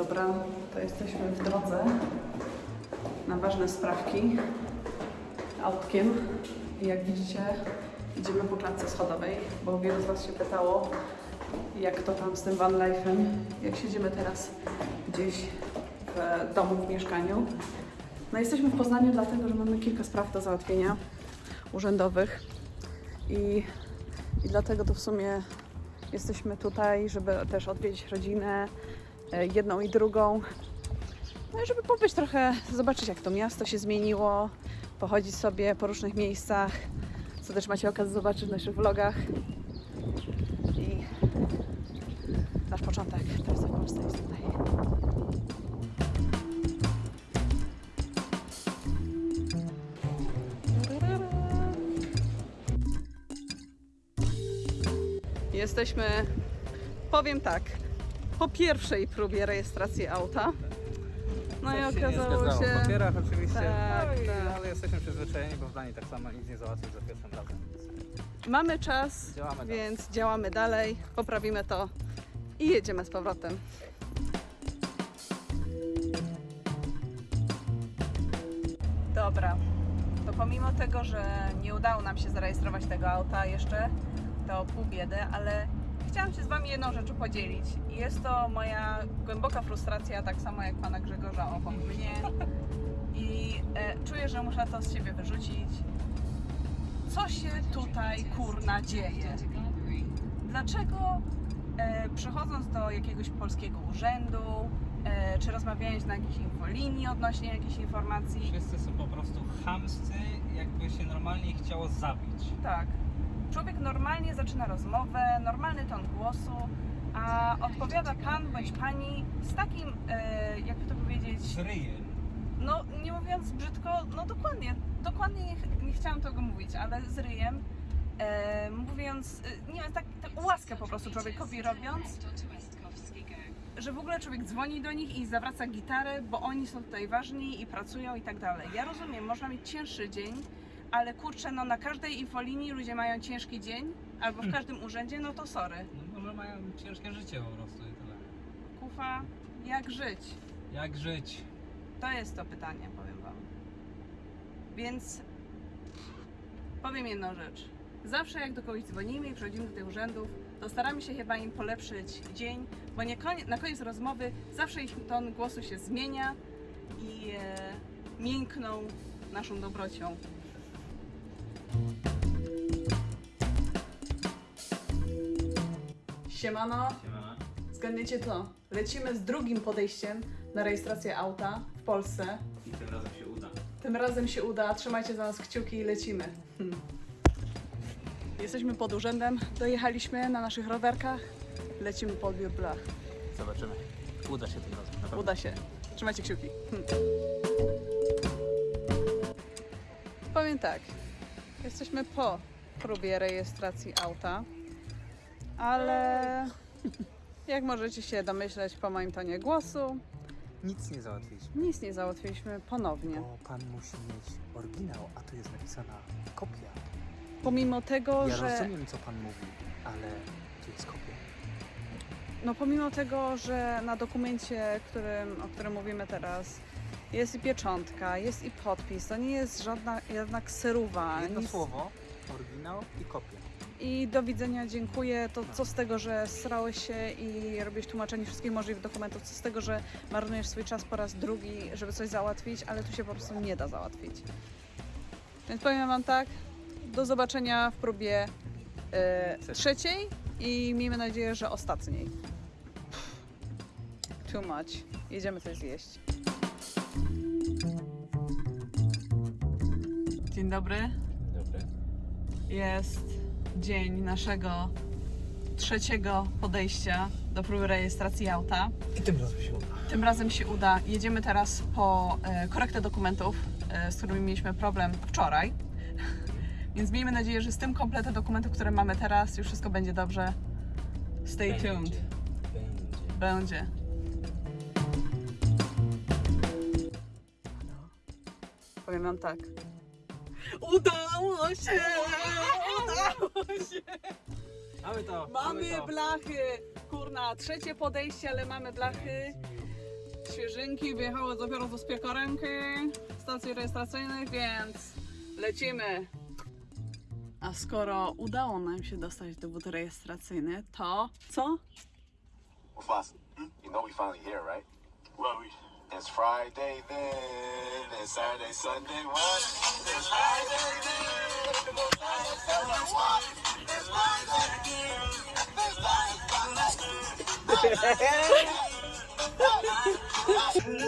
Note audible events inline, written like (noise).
Dobra, to jesteśmy w drodze na ważne sprawki autkiem. I jak widzicie, idziemy po klatce schodowej, bo wielu z Was się pytało, jak to tam z tym van life'em, jak siedzimy teraz gdzieś w domu, w mieszkaniu. No jesteśmy w Poznaniu dlatego, że mamy kilka spraw do załatwienia urzędowych i, i dlatego to w sumie jesteśmy tutaj, żeby też odwiedzić rodzinę, jedną i drugą. No żeby pobyć trochę, zobaczyć jak to miasto się zmieniło, pochodzić sobie po różnych miejscach, co też macie okazję zobaczyć w naszych vlogach. I nasz początek teraz w Polsce jest tutaj. Jesteśmy, powiem tak, po pierwszej próbie rejestracji auta. No i Coś się okazało zgadzało. się. W papierach oczywiście, Tak, no i, tak. ale jesteśmy przyzwyczajeni, bo w Danii tak samo nic nie załatwić za pierwszym razem. Mamy czas, Działamy dalej. więc działamy dalej, poprawimy to i jedziemy z powrotem. Dobra, to pomimo tego, że nie udało nam się zarejestrować tego auta jeszcze, to pół biedy, ale chciałam się z Wami jedną rzeczą podzielić. Jest to moja głęboka frustracja, tak samo jak Pana Grzegorza obok mnie. I e, czuję, że muszę to z siebie wyrzucić. Co się tutaj kurna dzieje? Dlaczego e, przychodząc do jakiegoś polskiego urzędu, e, czy rozmawiając na jakiejś infolinii odnośnie jakiejś informacji, Wszyscy są po prostu chamscy, jakby się normalnie chciało zabić. tak, człowiek normalnie zaczyna rozmowę, normalny ton głosu, a odpowiada pan bądź pani z takim, e, jakby to powiedzieć, Z ryjem. no nie mówiąc brzydko, no dokładnie, dokładnie nie, ch- nie chciałam tego mówić, ale z ryjem, e, mówiąc, e, nie wiem, tak, tak łaskę po prostu człowiekowi robiąc, że w ogóle człowiek dzwoni do nich i zawraca gitarę, bo oni są tutaj ważni i pracują i tak dalej. Ja rozumiem, można mieć cięższy dzień, ale kurczę, no na każdej infolinii ludzie mają ciężki dzień, albo w każdym urzędzie, no to sorry. No może mają ciężkie życie po prostu i tyle. Kufa, jak żyć? Jak żyć? To jest to pytanie, powiem Wam. Więc powiem jedną rzecz. Zawsze jak do kogoś dzwonimy i przychodzimy do tych urzędów, to staramy się chyba im polepszyć dzień, bo nie konie, na koniec rozmowy zawsze ich ton głosu się zmienia i e, miękną naszą dobrocią. Siemano, Siemana. zgadniecie to. Lecimy z drugim podejściem na rejestrację auta w Polsce. I tym razem się uda. Tym razem się uda, trzymajcie za nas kciuki i lecimy. Hmm. Jesteśmy pod urzędem, dojechaliśmy na naszych rowerkach, lecimy po odbiór blach. Zobaczymy. Uda się tym razem. Uda się. Trzymajcie kciuki. Hmm. Powiem tak, jesteśmy po próbie rejestracji auta, ale jak możecie się domyśleć po moim tonie głosu, Nic nie załatwiliśmy. nic nie załatwiliśmy ponownie. Bo pan musi mieć oryginał, a tu jest napisana kopia. Pomimo tego, Ja że... rozumiem, co pan mówi, ale tu jest kopia. No pomimo tego, że na dokumencie, którym, o którym mówimy teraz, jest i pieczątka, jest i podpis, to nie jest żadna jednak kseruwa. Jedno nic- słowo, oryginał i kopia. I do widzenia, dziękuję. To co z tego, że srałeś się i robisz tłumaczenie wszystkich możliwych dokumentów, co z tego, że marnujesz swój czas po raz drugi, żeby coś załatwić, ale tu się po prostu nie da załatwić. Więc powiem Wam tak, do zobaczenia w próbie Trzeciej. trzeciej i miejmy nadzieję, że ostatniej. Too much. Jedziemy coś zjeść. Dzień dobry. Dobry. Jest dzień naszego trzeciego podejścia do próby rejestracji auta. I tym razem się uda. Tym razem się uda. Jedziemy teraz po e, korektę dokumentów, e, z którymi mieliśmy problem wczoraj. (laughs) Więc miejmy nadzieję, że z tym kompletem dokumentów, które mamy teraz, już wszystko będzie dobrze. Stay tuned. Będzie. Będzie. Powiem wam tak. Udało się! Udało się! Mamy to! Mamy to. blachy! Kurna, trzecie podejście, ale mamy blachy. świeżynki, wyjechały dopiero do spiekarenki, stacji rejestracyjnych, więc lecimy. A skoro udało nam się dostać dowód rejestracyjny, to co? Foss, you know we finally here, right? Well, we... It's Friday then, it's Saturday, Sunday, what? It's Friday then, it's Friday, Sunday, what? It's Friday again, it's Friday, Sunday. (laughs) Let's